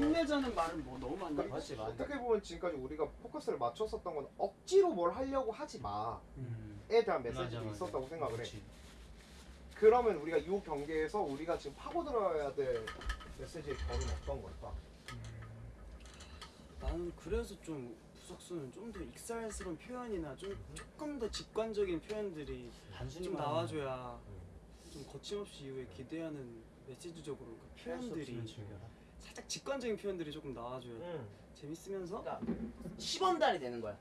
힘내자는 말은 뭐 너무 많네. 맞지 맞지. 어떻게 보면 지금까지 우리가 포커스를 맞췄었던 건 억지로 뭘 하려고 하지 마에 음. 대한 메시지도 맞아, 맞아. 있었다고 생각을 해. 그렇지. 그러면 우리가 이 경기에서 우리가 지금 파고들어야 될 메시지의 결은 어떤 걸까? 나는 그래서 좀 부석수는 좀 더 익살스러운 표현이나 좀 조금 더 직관적인 표현들이 단순히 좀 말하면 나와줘야 좀 거침없이 이후에 기대하는 메시지적으로 그 표현들이 즐겨라. 직관적인 표현들이 조금 나와줘야 응. 재밌으면서 그러니까 10원달이 되는 거야.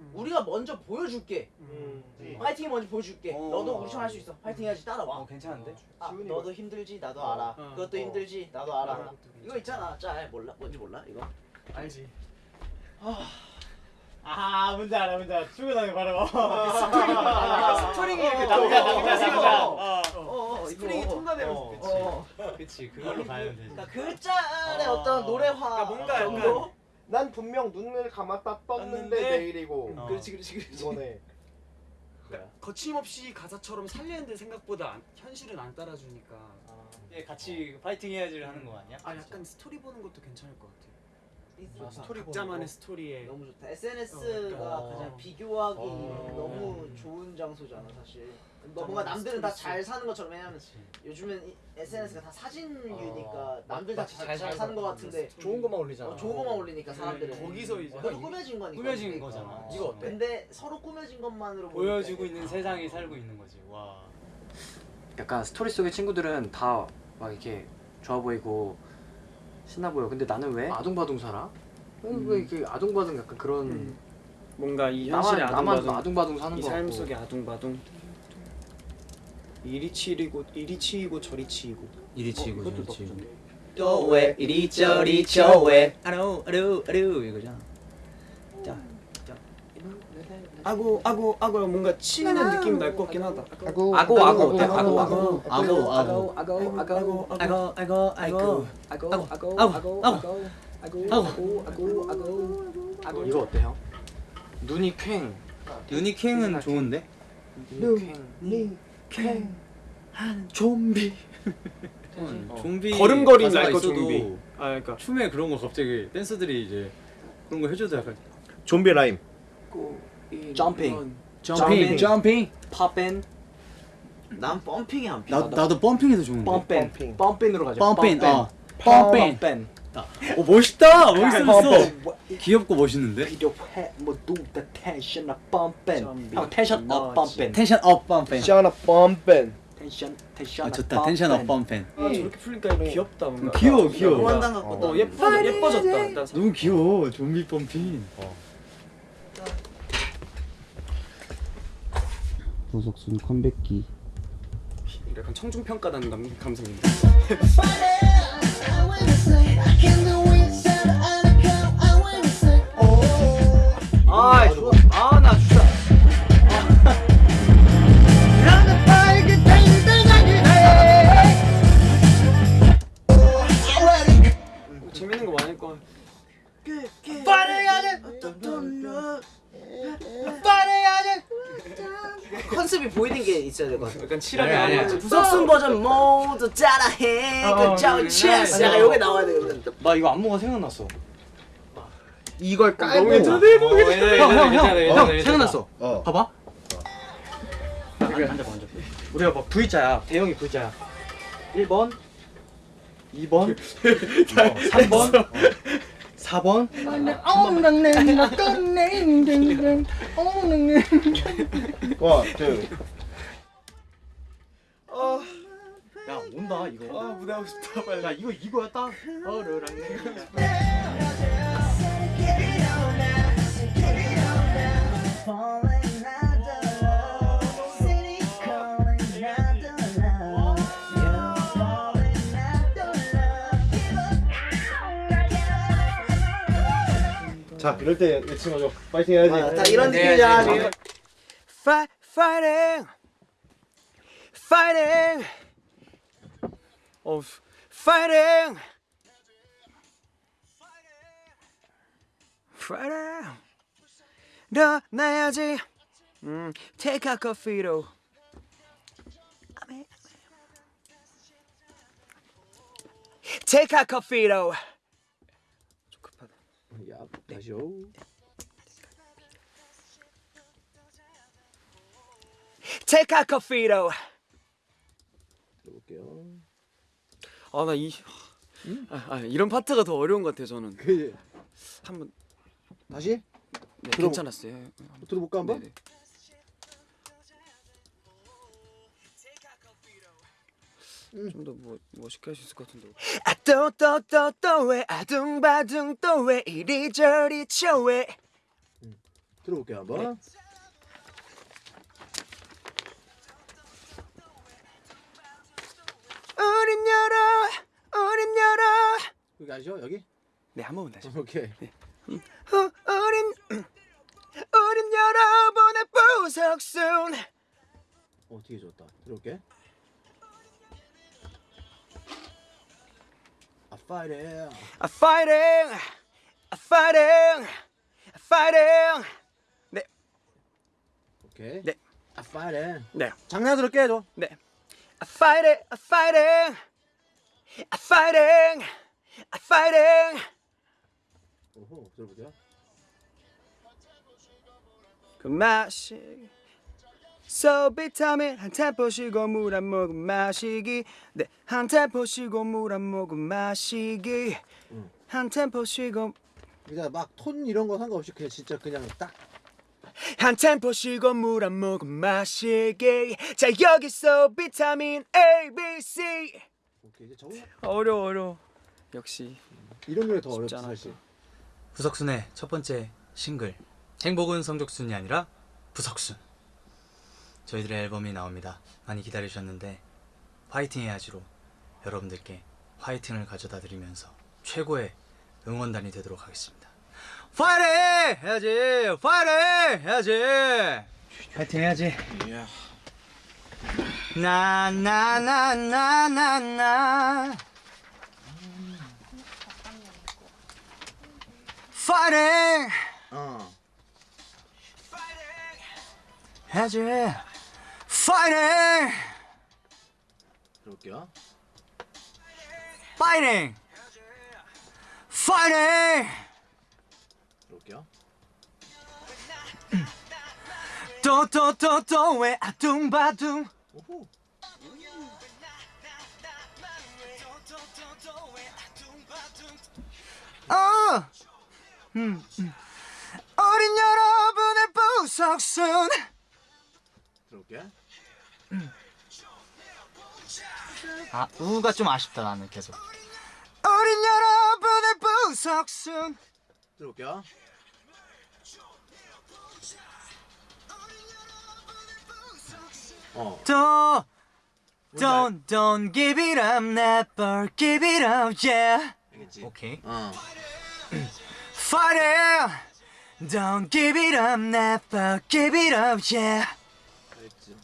음. 우리가 먼저 보여줄게. 음. 음. 파이팅이 먼저 보여줄게. 어. 너도 우리처럼 할 수 있어. 파이팅 해야지 따라와. 어 괜찮은데? 아, 너도 힘들지 나도 어. 알아. 어. 그것도 어. 힘들지 나도 알아. 어. 이거 있잖아. 짤 몰라? 뭔지 몰라? 이거? 알지. 아 뭔지 알아 뭔지 알아. 출근하면 바로. 스토링이 이렇게 남자, 남자 남자, 스프링이. 통과되면서 어, 그치. 어. 그치 그걸로 가면 되지. 그러니까 그 짤의 어. 어떤 노래화. 그러니까 뭔가 약간 정도? 난 분명 눈을 감았다 떴는데 떴는데- 내일이고 어. 그렇지 그렇지 그렇지. 이거네. 그러니까 거침없이 가사처럼 살리는데 생각보다 안- 현실은 안 따라주니까 예 같이 파이팅 해야지를 하는 거 아니야? 아 약간 스토리 보는 것도 괜찮을 것 같아. 좋 다. 스토리 각자만의 거. 스토리에 너무 좋다. SNS가 어. 가장 비교하기 어. 너무 좋은 장소잖아 사실. 너 뭔가 남들은 다 잘 사는 것처럼 왜냐면. 요즘엔 이 SNS가 다 사진류니까 어. 남들 다 잘 사는 것 같은데 좋은 것만 올리잖아. 어, 좋은 것만 올리니까 사람들은 네, 거기서 이제 그것도 꾸며진 거니까 꾸며진 그러니까. 거잖아. 이거 어때? 근데 서로 꾸며진 것만으로 보여주고 있는 세상에 살고 있는 거지. 와. 약간 스토리 속의 친구들은 다 막 이렇게 좋아 보이고 신나 보여. 근데 나는 왜 아둥바둥 살아? 음. 왜 이렇게 아둥바둥 약간 그런 음. 뭔가 이 나만 아둥바둥 아둥바둥 사는 이거삶 같고. 속의 아둥바둥 이리 치이고 이리 치이고 저리 치이고 이리 어, 치고 이것도 저리 치고. 나쁘던데. 또왜 이리 저리 저왜 아루 아루 아루 이거잖아. 아고 아고 아고 뭔가 치이는 느낌이 날 것 같긴 하다. 아고 아고 아고 어때? 아고 아고, 아고 아고, 아고. 아고 아고 아고 아고 아고 아고 아고 아고 아고 아고 아고 아고 아고 아고 아고 아고 이거 어때요? 눈이 퀭 유니킹은 좋은데? 눈이 퀭 좀비. 어, 좀비 걸음걸이 날거 좀비. 아 그러니까 춤에 그런 거 갑자기 댄서들이 이제 그런 거 해줘도 약간 좀비 라임. 점핑 점핑 점핑 팝인 난 펌핑이 안나 피하다. 나도 펌핑해서 좋은데 펌핑. 펌핀으로 가자. 펌핑 어. 펌핀 펌핑 오 멋있다! 멋있었어. 귀엽고 멋있는데? 필요해 다 텐션 업 펌핀 형 텐션 업 펌핀 텐션 업 펌핑 시아나 펌pen. 텐션 텐션 아 좋다. 텐션 업 펌핑 아 저렇게 풀니까 귀엽다 뭔가. 귀여워 귀여워. 어 예뻐 예뻐졌다. 일단. 너무 귀여워 좀비 펌핑 도석순 컴백기 약간 청중평가단 감. 아 약간 칠하게 아니, 아니. 부석순 버전 모두 따라해 어, 그 짜오 체스 약간 요게 나와야 되거든 나 이거 안무가 생각났어 이걸 깔고. 너무 괜찮아. 어, 괜찮아, 형, 형, 괜찮아, 형, 괜찮아, 형, 괜찮아. 생각났어. 어. 봐봐. 앉아, 앉아. 우리가 막 V자야. 대형이 V자야. 1번, 2번, 3번, 4번. 원, 투. 야, 온다, 이거. 아 무대 하고 싶다 빨리. 야, 이거, 이거야, 딱. 어르랑 자, 이럴 때 외치는 거죠. 파이팅 해야지. 아, 다 이런 느낌이잖아 지금 Fight, fighting. Of fighting. Friday the 나야지 take a coffee, coffee로 Take a coffee, 좀 Take a coffee, coffee로 볼게요. 아 나 이 아, 아, 이런 파트가 더 어려운 것 같아요 저는. 그 한번. 다시? 네, 들어보- 괜찮았어요. 들어볼까 한번? 네네. 좀더 뭐, 멋있게 할 수 있을 것 같은데. 아또또또또왜 아둥바둥 또 왜 이리저리 쳐왜. 들어볼게요 한번. 우린 열어 우린 열어 여기 아시죠? 여기? 네 한 번만 다시 오케이. 어, 우린 우린 여러분의 부석순 어 되게 좋다. 들어볼게. 아 파이팅. I'm fighting I'm fighting I'm fighting 오케이. 네. 아 파이팅. 네 장난스럽게 해줘. 네. Fighting, I'm fighting, I'm fighting, I'm fighting. 오호 들어볼게요. 그 맛이 So 비타민 한 템포 쉬고 물 한 모금 마시기 네한 템포 쉬고 물 한 모금 마시기 응. 한 템포 쉬고 그냥 막 톤 이런 거 상관없이 그냥 진짜 그냥 딱 한 템포 쉬고 물한 모금 마시기. 자 여기서 비타민 A, B, C. 오케이 이제 적응. 어려워 어려워. 역시. 이런 노래 더 어렵지. 사실. 부석순의 첫 번째 싱글. 행복은 성적순이 아니라 부석순. 저희들의 앨범이 나옵니다. 많이 기다리셨는데 화이팅 해야지로 여러분들께 화이팅을 가져다 드리면서 최고의 응원단이 되도록 하겠습니다 파이팅! 해야지. 파이팅! 해야지. 파이팅 해야지. 나나나나나나. 파이팅! 어. 해야지. 파이팅! 들어볼게요. 파이팅! 파이팅 또또또또왜 아둥바둥 오호. 어 음, 음. 어린 여러분의 부석순 들어볼게. 아 우가 좀 아쉽다 나는 계속 어린 여러분의 부석순 들어볼게요. 어. 또 Don't don't give it up never give it up yeah 알겠지? 오케이 어. Fighting Don't give it up never give it up yeah 알겠지.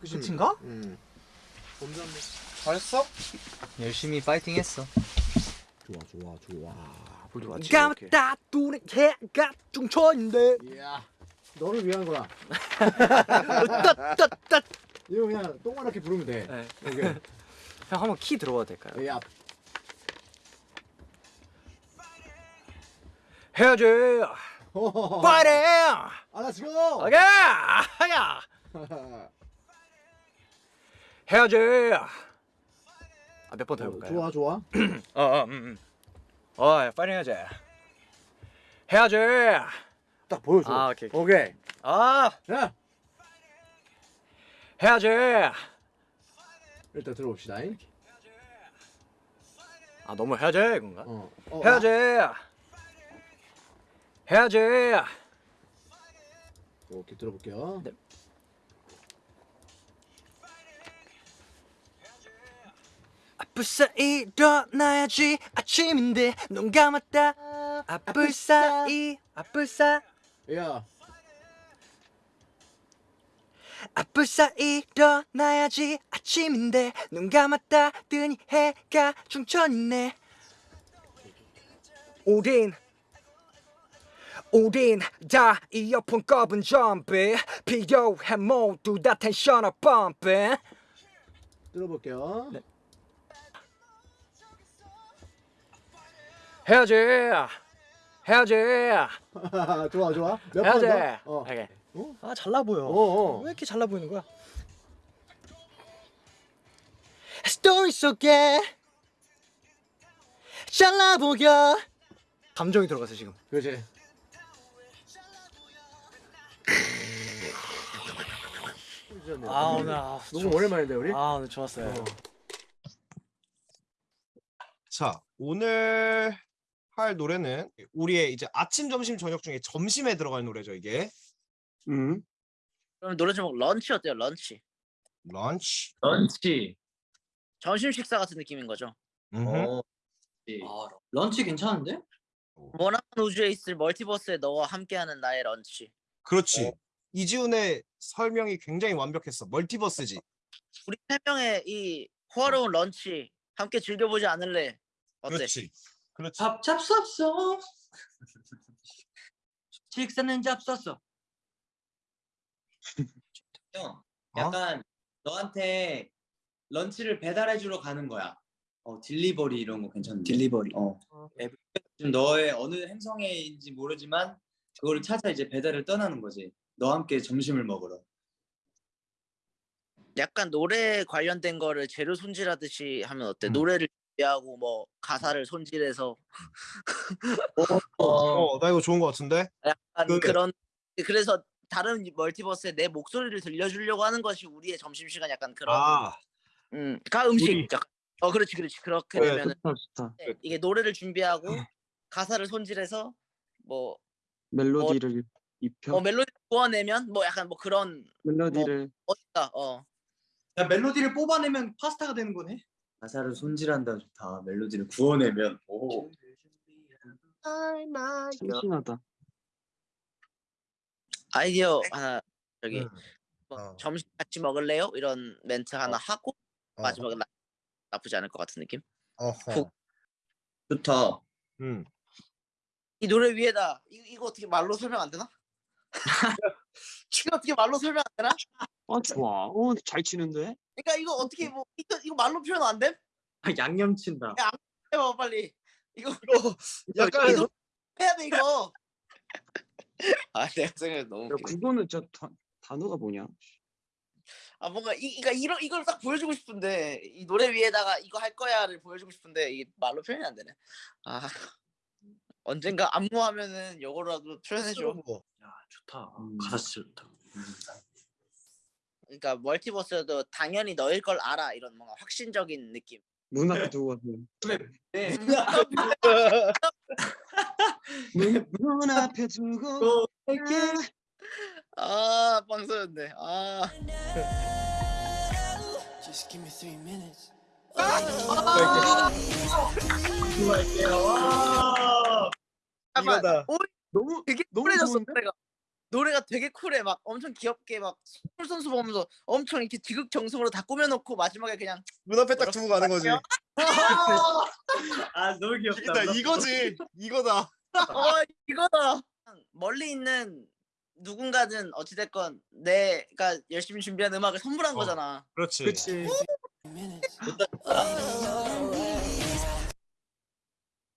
끝인가? 음. 잘했어? 열심히 파이팅 했어 좋아 좋아 좋아. 감다 뚜레 해가 중천인데 이야. 너를 위한 거야. 따따따 이거 그냥 동그랗게 부르면 돼. 네. 오케이. 형 한번 키 들어봐도 될까요? 야. 해야지 호호호. 파이팅 아, let's go. 오케이 하야 해야지 아 몇 번 더 해볼까요? 좋아 좋아. 어 어 음, 음. 어 파이팅 해야지 해야지 딱 보여줘. 아, 오케이, 오케이. 오케이. 아 야. 해야지 일단 들어봅시다. 아 너무 해야지 이건가? 어. 어 해야지 해야지 아, 오케이 들어볼게요. 네. 아플싸 일어나야지 아침인데 눈 감았다 아플싸 이 아플싸 야. 아플싸 일어나야지 아침인데 눈 감았다 뜨니 해가 중천이네 우린 우린 다 이어폰 꼽은 좀비 필요해 모두 다 텐션을 펌핑 들어볼게요. 네. 해야지 해야지. 좋아 좋아. 몇번 해야지. 더? 어. 오케이. 아 잘나 보여. 어, 어. 왜 이렇게 잘나 보이는 거야? 스토리 속에 잘나 보여. 감정이 들어갔어 지금. 그렇지. 아 오늘 아, 너무 오랜만인데 우리? 아 오늘 좋았어요. 자 오늘 할 노래는 우리의 이제 아침, 점심, 저녁 중에 점심에 들어갈 노래죠 이게. 음. 그럼 노래 제목 lunch 어때요? lunch. lunch. lunch. 점심 식사 같은 느낌인 거죠. 어. 아, lunch 괜찮은데? 머나먼 우주에 있을 multiverse에 너와 함께하는 나의 lunch. 그렇지. 이지훈의 설명이 굉장히 완벽했어. multiverse지. 우리 세 명의 이 호화로운 런치 함께 즐겨보지 않을래? 어때? 그렇지. 그렇지. 밥 잡쌌어. 식사는 잡쌌어. 형, 약간 너한테 런치를 배달해 주러 가는 거야. 어, delivery 이런 거 괜찮은데. delivery. 어. 지금 너의 어느 행성에인지 모르지만 그거를 찾아 이제 배달을 떠나는 거지. 너와 함께 점심을 먹으러. 약간 노래 관련된 거를 재료 손질하듯이 하면 어때? 음. 노래를 하고 뭐 가사를 손질해서 어, 나 이거 좋은 거 같은데? 약간 그래. 그런 그래서 다른 멀티버스에 내 목소리를 들려주려고 하는 것이 우리의 점심 시간 약간 그런 아, 음, 가 음식 우리- 약간 어 그렇지 그렇지. 그렇게 그래, 되면은 좋다 좋다. 네, 이게 노래를 준비하고 가사를 손질해서 뭐, 멜로디를 입혀? 뭐 멜로디 구워내면 뭐 약간 뭐 그런 멜로디를. 어디다 어. 야, 멜로디를 뽑아내면 파스타가 되는 거네. 가사를 손질한다 좋다. 멜로디를 구워내면. 오. 참신하다 아이디어 하나 저기 음. 뭐 어. 점심 같이 먹을래요? 이런 멘트 하나 하고 어. 마지막에 나, 나쁘지 않을 것 같은 느낌. 어허. 좋다. 음. 이 노래 위에다 이, 이거 어떻게 말로 설명 안 되나? 이거 어떻게 말로 설명 안 되나? 아 좋아 어잘 치는데 그러니까 이거 어떻게 뭐 이거 이거 말로 표현 안 돼? 양념 친다. 해봐 빨리 이거 약간 이거 해야 돼 이거. 아 내가 생각해 너무 야. 그거는 저 다, 단어가 뭐냐 아 뭔가 이 그러니까 이런 이걸 딱 보여주고 싶은데 이 노래 위에다가 이거 할 거야를 보여주고 싶은데 이게 말로 표현이 안 되네. 아 언젠가 안무하면은 요거라도 표현해 줘. 야, 좋다. 음. 가사 진짜 좋다. 그러니까 멀티버스도 당연히 너일 걸 알아 이런 뭔가 확신적인 느낌. 문 앞에 두고 가서 네. 문, 문 앞에 두고 아 빵서였네. 아 잠깐만. 이거다. 오, 너무 되게 너무 좋은데? 노래가. 되게 쿨해 막 엄청 귀엽게 막 선수 보면서 엄청 이렇게 지극정성으로 다 꾸며놓고 마지막에 그냥 문 앞에 딱 두고 가는 거지. 아, 너무 귀엽다. 이거다, 이거지. 이거다. 어 이거다 멀리 있는 누군가는 어찌됐건 내가 열심히 준비한 음악을 선물한 어. 거잖아 그렇지. 그치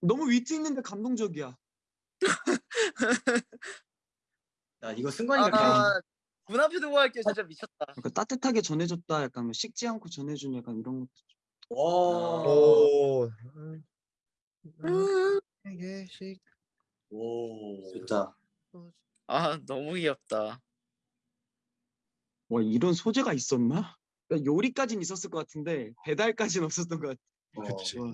너무 위트 있는데 감동적이야 나 이거 승관이가 그냥 아, 문 앞에 두고 갈게 진짜 미쳤다 약간 따뜻하게 전해줬다 약간 뭐 식지 않고 전해준 약간 이런 것도 와. 오. 오. 좋다. 아 너무 귀엽다 와 이런 소재가 있었나? 그러니까 요리까진 있었을 것 같은데 배달까진 없었던 것 같아 어. 그치. 와.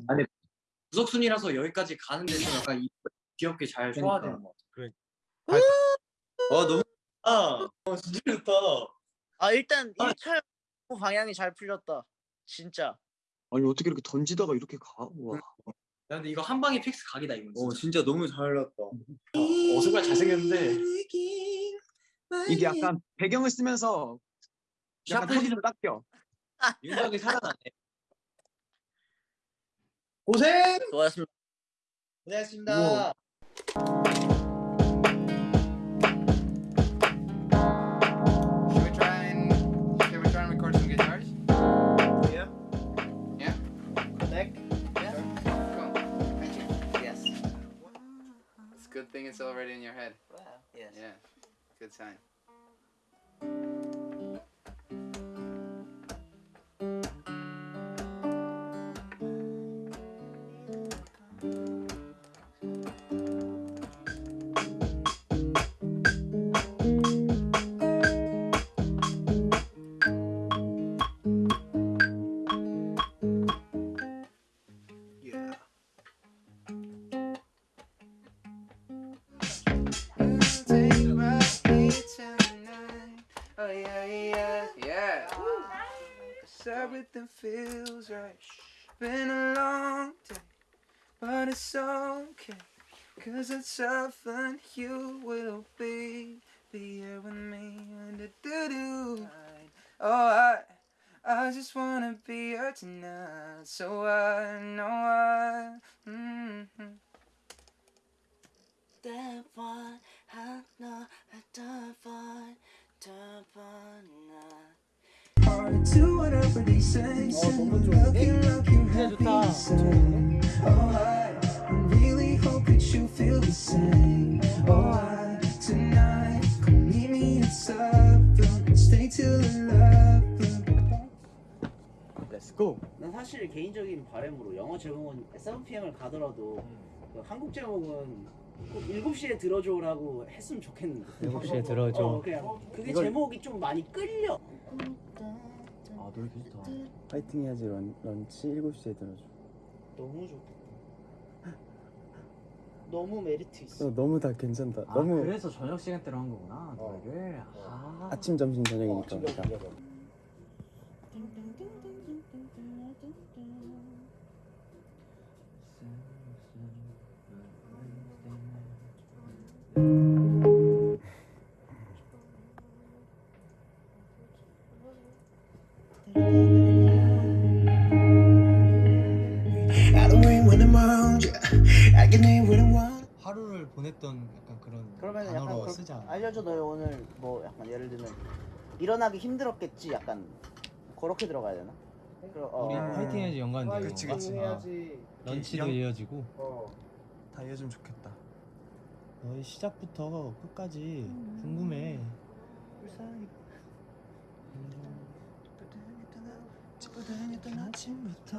구석순이라서 여기까지 가는 데서 약간 이- 귀엽게 잘 소화되는 것 그래. 같아. 와 너무 아, 어, 진짜 좋다. 아 일단 1차 방향이 잘 풀렸다 진짜 아니 어떻게 이렇게 던지다가 이렇게 가? 와. 야, 근데 이거 한 방에 fix 각이다 이거. 어 진짜 너무 잘 났다. 어, 순간 잘생겼는데. 이게 약간 배경을 쓰면서 약간 턱이 좀 깎여 윤곽이 살아나네. 고생 수고하셨습니다 고생했습니다. 우와. good thing it's already in your head. Wow. Yes. Yeah. Good sign. Everything feels right. Been a long day, but it's okay. Cause it's often you will be, be here with me and the doo doo. Oh, I, I just wanna be here tonight. So I know I, mm-hmm. That one, I know I really hope that you feel the same. Oh, I tonight come meet me at seven. Stay till eleven. Let's go. 난 사실 개인적인 바람으로 영어 제목은 7pm을 가더라도 그 한국 제목은 꼭 7시에 들어줘라고 했으면 좋겠는데 7시에 들어줘. 어, 그냥 그게 이걸- 제목이 좀 많이 끌려 아 노래 좋다. 파이팅 해야지 런, 런치 7시에 들어줘. 너무 좋다 너무 메리트 있어 너무 다 괜찮다. 아 그래서 저녁 시간대로 한 거구나 노래를. 아. 아침, 점심, 저녁이니까. 하루를 보냈던 약간 그런 그러면 약간 단어로 그렇- 쓰자. 알려줘 너 오늘 뭐 약간 예를 들면 일어나기 힘들었겠지 약간 그렇게 들어가야 되나? 그럼, 어, 우리 어. 화이팅 해야지 연관되고. 그치, 그치. 해야지 런치도 영- 이어지고. 어. 다 이어지면 좋겠다. 너의 시작부터 끝까지 궁금해. 집어 다녔던 아침부터